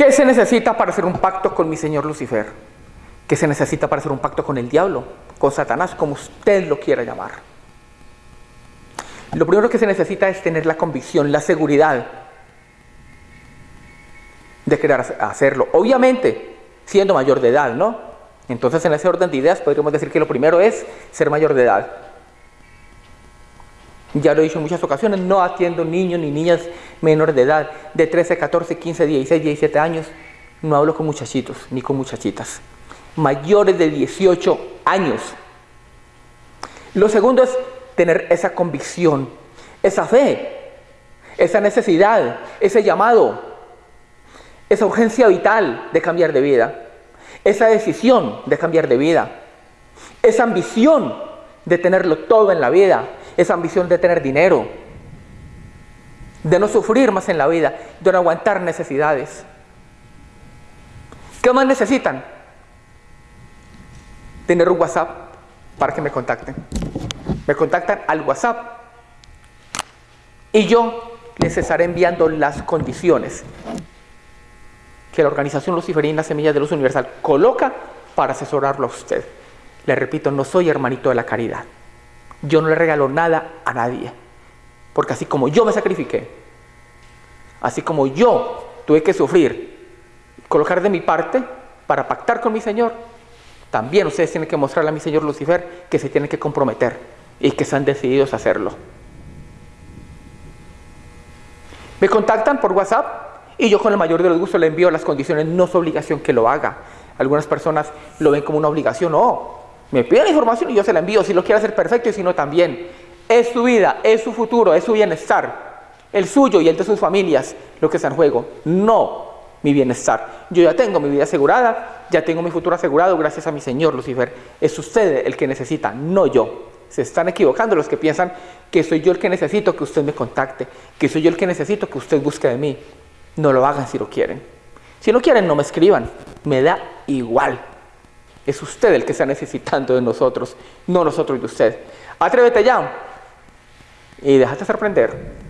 ¿Qué se necesita para hacer un pacto con mi señor Lucifer? ¿Qué se necesita para hacer un pacto con el diablo? Con Satanás, como usted lo quiera llamar. Lo primero que se necesita es tener la convicción, la seguridad de querer hacerlo. Obviamente, siendo mayor de edad, ¿no? Entonces, en ese orden de ideas, podríamos decir que lo primero es ser mayor de edad. Ya lo he dicho en muchas ocasiones, no atiendo niños ni niñas menores de edad, de 13, 14, 15, 16, 17 años. No hablo con muchachitos ni con muchachitas. Mayores de 18 años. Lo segundo es tener esa convicción, esa fe, esa necesidad, ese llamado, esa urgencia vital de cambiar de vida, esa decisión de cambiar de vida, esa ambición de tenerlo todo en la vida, esa ambición de tener dinero, de no sufrir más en la vida, de no aguantar necesidades. ¿Qué más necesitan? Tener un WhatsApp para que me contacten. Me contactan al WhatsApp y yo les estaré enviando las condiciones que la organización luciferina Semillas de Luz Universal coloca para asesorarlo a usted. Le repito, no soy hermanito de la caridad. Yo no le regalo nada a nadie. Porque así como yo me sacrifiqué, así como yo tuve que sufrir, colocar de mi parte para pactar con mi Señor, también ustedes tienen que mostrarle a mi Señor Lucifer que se tienen que comprometer y que están decididos a hacerlo. Me contactan por WhatsApp y yo con el mayor de los gustos le envío las condiciones, no es obligación que lo haga. Algunas personas lo ven como una obligación, no. Me piden la información y yo se la envío, si lo quiere hacer perfecto y si no también. Es su vida, es su futuro, es su bienestar, el suyo y el de sus familias lo que está en juego, no mi bienestar. Yo ya tengo mi vida asegurada, ya tengo mi futuro asegurado gracias a mi Señor Lucifer. Es usted el que necesita, no yo. Se están equivocando los que piensan que soy yo el que necesito que usted me contacte, que soy yo el que necesito que usted busque de mí. No lo hagan si lo quieren. Si no quieren, no me escriban. Me da igual. Es usted el que está necesitando de nosotros, no nosotros de usted. Atrévete ya y déjate sorprender.